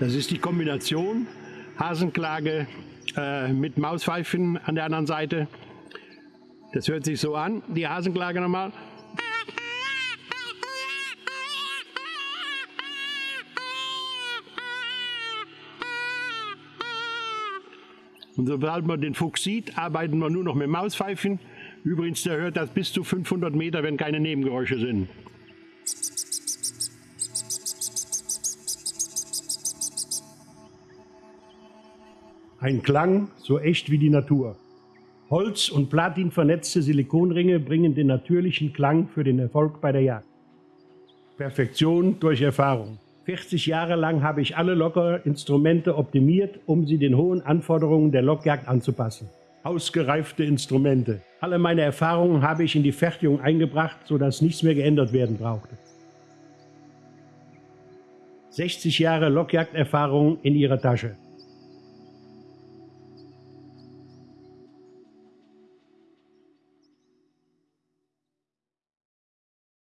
Das ist die Kombination Hasenklage äh, mit Mauspfeifen an der anderen Seite. Das hört sich so an, die Hasenklage nochmal. Und sobald man den Fuchs sieht, arbeiten wir nur noch mit Mauspfeifen. Übrigens, der hört das bis zu 500 Meter, wenn keine Nebengeräusche sind. Ein Klang so echt wie die Natur. Holz- und Platin vernetzte Silikonringe bringen den natürlichen Klang für den Erfolg bei der Jagd. Perfektion durch Erfahrung. 40 Jahre lang habe ich alle Lockerinstrumente optimiert, um sie den hohen Anforderungen der Lockjagd anzupassen. Ausgereifte Instrumente. Alle meine Erfahrungen habe ich in die Fertigung eingebracht, sodass nichts mehr geändert werden brauchte. 60 Jahre Lockjagderfahrung in ihrer Tasche.